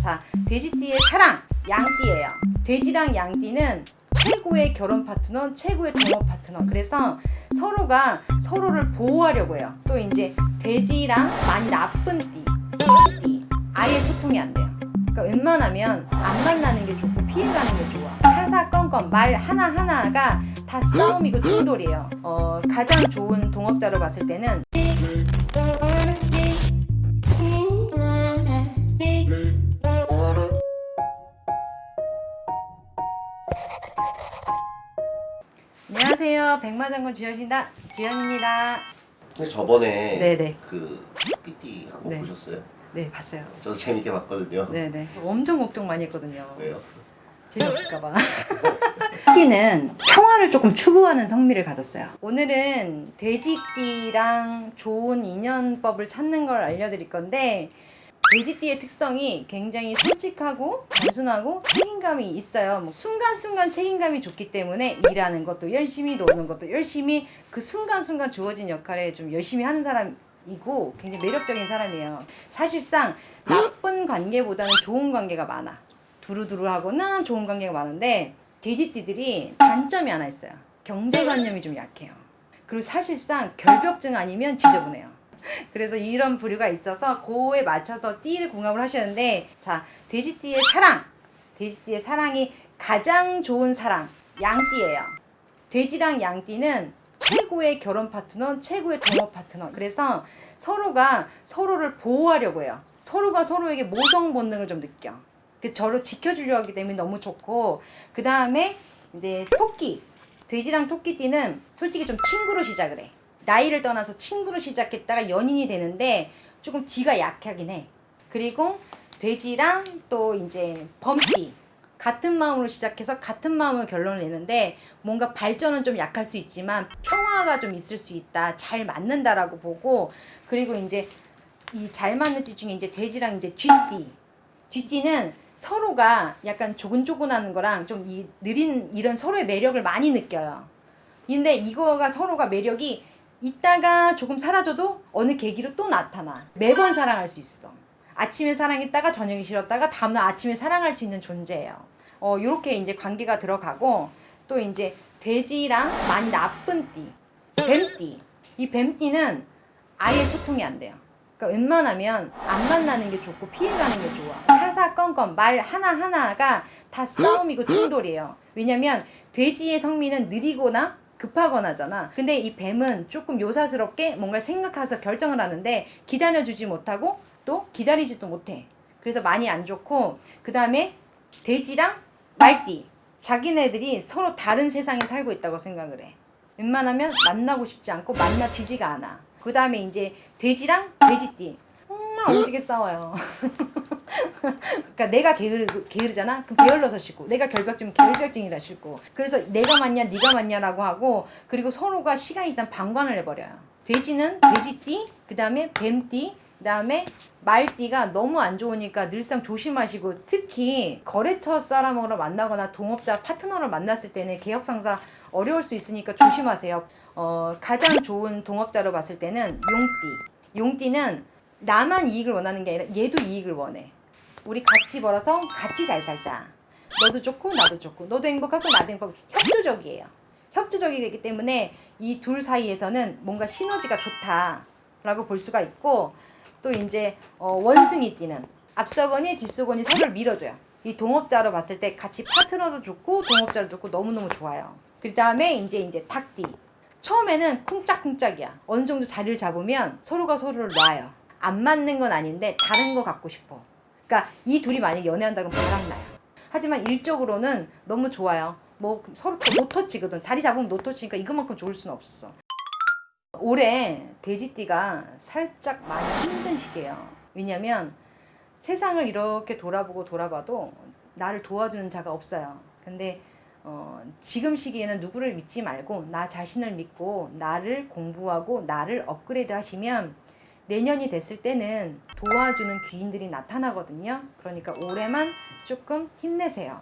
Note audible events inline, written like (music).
자, 돼지띠의 사랑, 양띠예요. 돼지랑 양띠는 최고의 결혼 파트너, 최고의 동업 파트너. 그래서 서로가 서로를 보호하려고 해요. 또 이제 돼지랑 많이 나쁜 띠, 띠 아예 소통이 안 돼요. 그러니까 웬만하면 안 만나는 게 좋고 피해가는 게 좋아. 사사건건 말 하나하나가 다 싸움이고 충돌이에요. 어, 가장 좋은 동업자로 봤을 때는 안녕하세요. 백마장군 주현입니다. 주현입니다. 저번에 네네. 그 PT 한번 네. 보셨어요? 네, 봤어요. 저도 재밌게 봤거든요. 네네. 엄청 걱정 많이 했거든요. 왜요? 재미없을까봐. 토끼는 (laughs) 평화를 조금 추구하는 성미를 가졌어요. 오늘은 돼지띠랑 좋은 인연법을 찾는 걸 알려드릴 건데 돼지띠의 특성이 굉장히 솔직하고 단순하고 책임감이 있어요. 뭐 순간순간 책임감이 좋기 때문에 일하는 것도 열심히 노는 것도 열심히 그 순간순간 주어진 역할에 좀 열심히 하는 사람 이고 굉장히 매력적인 사람이에요. 사실상 나쁜 관계보다는 좋은 관계가 많아. 두루두루하거나 좋은 관계가 많은데 돼지띠들이 단점이 하나 있어요. 경제관념이 좀 약해요. 그리고 사실상 결벽증 아니면 지저분해요. (laughs) 그래서 이런 부류가 있어서 그에 맞춰서 띠를 궁합을 하셨는데 자 돼지띠의 사랑 돼지띠의 사랑이 가장 좋은 사랑 양띠예요. 돼지랑 양띠는 최고의 결혼 파트너, 최고의 동업 파트너. 그래서 서로가 서로를 보호하려고 해요. 서로가 서로에게 모성 본능을 좀 느껴. 그 저를 지켜주려 하기 때문에 너무 좋고 그 다음에 이제 토끼 돼지랑 토끼띠는 솔직히 좀 친구로 시작을 해 나이를 떠나서 친구로 시작했다가 연인이 되는데 조금 뒤가 약하긴 해 그리고 돼지랑 또 이제 범띠 같은 마음으로 시작해서 같은 마음으로 결론을 내는데 뭔가 발전은 좀 약할 수 있지만 평화가 좀 있을 수 있다 잘 맞는다라고 보고 그리고 이제 이 잘 맞는 띠 중에 이제 돼지랑 이제 쥐띠 쥐띠는 서로가 약간 조근조근하는 거랑 좀 이 느린 이런 서로의 매력을 많이 느껴요. 근데 이거가 서로가 매력이 있다가 조금 사라져도 어느 계기로 또 나타나. 매번 사랑할 수 있어. 아침에 사랑했다가 저녁에 싫었다가 다음날 아침에 사랑할 수 있는 존재예요. 어, 요렇게 이제 관계가 들어가고 또 이제 돼지랑 많이 나쁜 띠, 뱀띠. 이 뱀띠는 아예 소통이 안 돼요. 그러니까 웬만하면 안 만나는 게 좋고 피해가는 게 좋아. 사사건건 말 하나하나가 다 싸움이고 충돌이에요. 왜냐면 돼지의 성미는 느리거나 급하거나잖아. 근데 이 뱀은 조금 요사스럽게 뭔가 생각해서 결정을 하는데 기다려주지 못하고 또 기다리지도 못해. 그래서 많이 안 좋고 그 다음에 돼지랑 말띠. 자기네들이 서로 다른 세상에 살고 있다고 생각을 해. 웬만하면 만나고 싶지 않고 만나지지가 않아. 그 다음에 이제 돼지랑 돼지띠. 정말 오지게 싸워요. (laughs) 그러니까 내가 게으르, 게으르잖아? 그럼 게을러서 싫고 내가 결벽증은 결벽증이라 싫고 그래서 내가 맞냐 네가 맞냐라고 하고 그리고 서로가 시간 이상 방관을 해버려요. 돼지는 돼지띠 그 다음에 뱀띠 그 다음에 말띠가 너무 안 좋으니까 늘상 조심하시고 특히 거래처 사람으로 만나거나 동업자 파트너를 만났을 때는 개혁상사 어려울 수 있으니까 조심하세요. 어, 가장 좋은 동업자로 봤을 때는 용띠. 용띠는 나만 이익을 원하는 게 아니라 얘도 이익을 원해. 우리 같이 벌어서 같이 잘 살자. 너도 좋고 나도 좋고 너도 행복하고 나도 행복하고 협조적이에요. 협조적이기 때문에 이 둘 사이에서는 뭔가 시너지가 좋다라고 볼 수가 있고 또 이제 어, 원숭이 띠는 앞서거니 뒤서거니 서로를 밀어줘요. 이 동업자로 봤을 때 같이 파트너도 좋고 동업자도 좋고 너무너무 좋아요. 그 다음에 이제 이제 닭띠. 처음에는 쿵짝쿵짝이야. 어느 정도 자리를 잡으면 서로가 서로를 놔요. 안 맞는 건 아닌데 다른 거 갖고 싶어. 그러니까 이 둘이 만약 연애한다 그러면 바람나요. 하지만 일적으로는 너무 좋아요. 뭐 서로 노터치거든. 자리 잡으면 노터치니까 이것만큼 좋을 수는 없어. 올해 돼지띠가 살짝 많이 힘든 시기예요. 왜냐면 세상을 이렇게 돌아보고 돌아봐도 나를 도와주는 자가 없어요. 근데 어, 지금 시기에는 누구를 믿지 말고 나 자신을 믿고 나를 공부하고 나를 업그레이드 하시면 내년이 됐을 때는 도와주는 귀인들이 나타나거든요. 그러니까 올해만 조금 힘내세요.